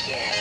Yeah.